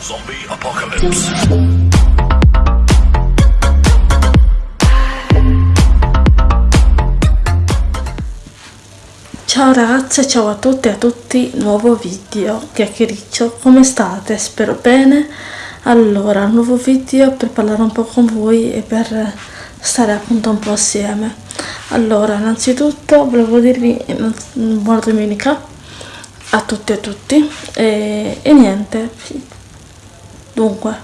Zombie apocalypse. Ciao ragazze, ciao a tutti e a tutti, nuovo video, chiacchiericcio, come state? Spero bene. Allora, nuovo video per parlare un po' con voi e per stare appunto un po' assieme. Allora, innanzitutto volevo dirvi buona domenica a tutti e a tutti e, e niente, dunque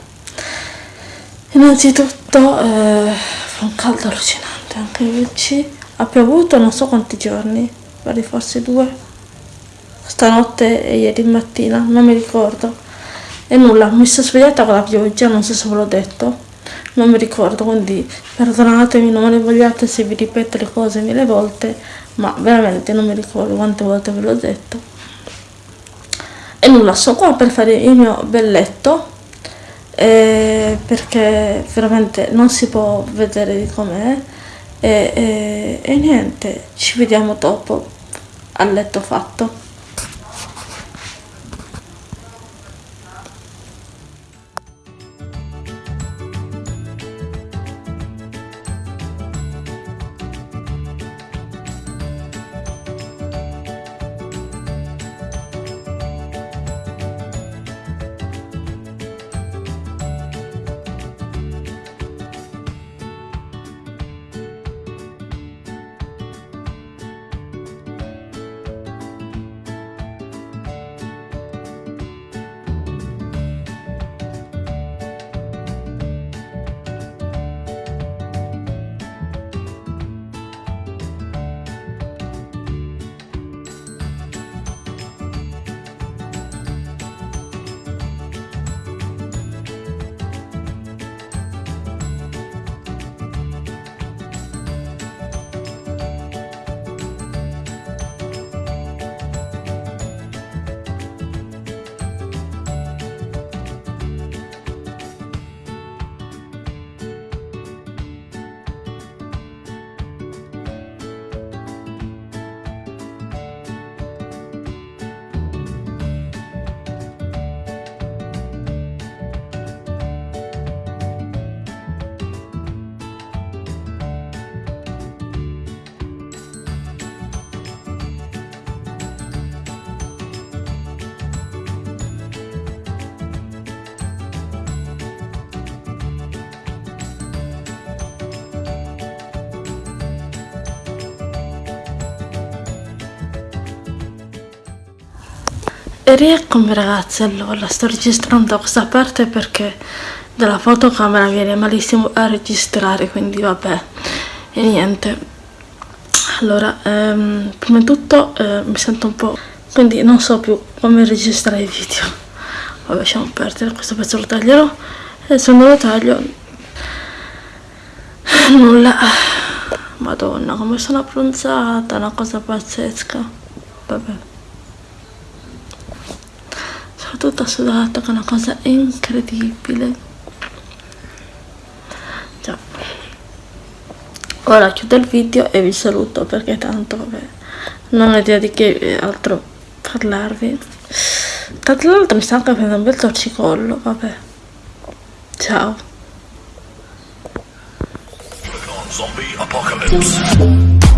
innanzitutto eh, fa un caldo allucinante anche oggi ha piovuto non so quanti giorni pare forse due. Stanotte e ieri mattina non mi ricordo. E nulla mi sono svegliata con la pioggia non so se ve l'ho detto. Non mi ricordo quindi perdonatemi non me ne vogliate se vi ripeto le cose mille volte ma veramente non mi ricordo quante volte ve l'ho detto. E nulla sono qua per fare il mio bel letto eh, perché veramente non si può vedere di com'è. E, e, e niente ci vediamo dopo al letto fatto rieccomi ragazzi, allora sto registrando questa parte perché dalla fotocamera viene malissimo a registrare, quindi vabbè, e niente. Allora, ehm, prima di tutto eh, mi sento un po', quindi non so più come registrare i video. Vabbè, lasciamo perdere, questo pezzo lo taglierò e se non lo taglio, nulla. Madonna, come sono abbronzata, una cosa pazzesca. Vabbè sono tutta sudata che è una cosa incredibile. Già. Ora chiudo il video e vi saluto perché tanto vabbè non ho idea di che altro parlarvi. Tra l'altro mi sta anche prendendo un bel torcicollo vabbè. Ciao. Zombie apocalypse.